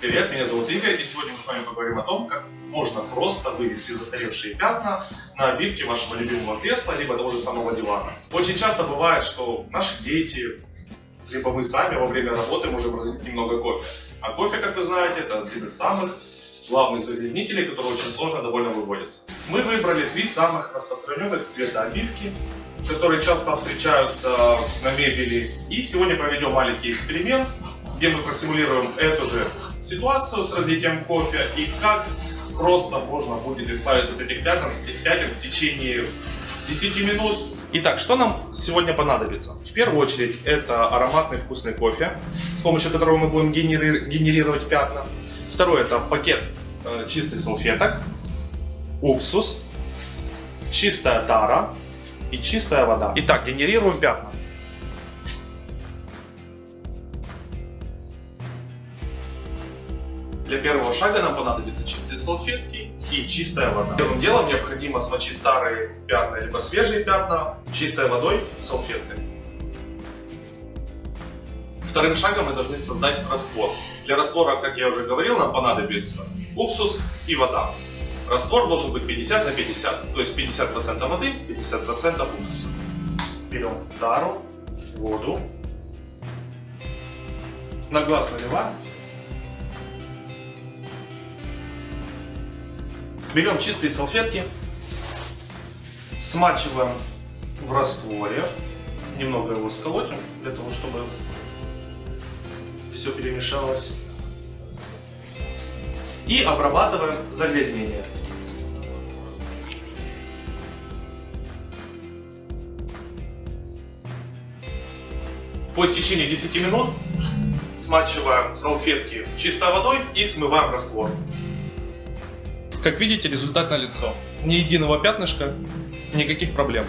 Привет, меня зовут Игорь, и сегодня мы с вами поговорим о том, как можно просто вывести застаревшие пятна на обивке вашего любимого кресла, либо того же самого дивана. Очень часто бывает, что наши дети, либо мы сами во время работы можем разлить немного кофе. А кофе, как вы знаете, это один из самых главных загрязнителей, который очень сложно довольно выводится. Мы выбрали три самых распространенных цвета обивки, которые часто встречаются на мебели. И сегодня проведем маленький эксперимент, где мы просимулируем эту же ситуацию с разлитием кофе и как просто можно будет избавиться от этих пятен, пятен в течение 10 минут. Итак, что нам сегодня понадобится? В первую очередь это ароматный вкусный кофе, с помощью которого мы будем генери генерировать пятна. Второе это пакет э, чистых салфеток, уксус, чистая тара и чистая вода. Итак, генерируем пятна. Для первого шага нам понадобятся чистые салфетки и чистая вода. Первым делом необходимо смочить старые пятна либо свежие пятна чистой водой салфеткой. Вторым шагом мы должны создать раствор. Для раствора, как я уже говорил, нам понадобится уксус и вода. Раствор должен быть 50 на 50, то есть 50% воды, 50% уксуса. Берем тару, воду, на глаз наливаем Берем чистые салфетки, смачиваем в растворе, немного его сколотим, для того, чтобы все перемешалось. И обрабатываем загрязнение. По истечении 10 минут смачиваем салфетки чистой водой и смываем раствор. Как видите, результат налицо. Ни единого пятнышка, никаких проблем.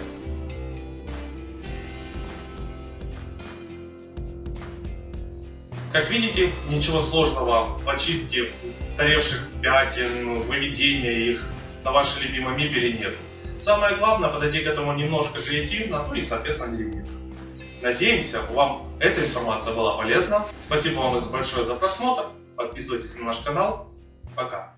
Как видите, ничего сложного в очистке старевших пятен, выведения их на вашей любимой мебели нет. Самое главное подойти к этому немножко креативно, ну и соответственно не лениться. Надеемся, вам эта информация была полезна. Спасибо вам большое за просмотр. Подписывайтесь на наш канал. Пока.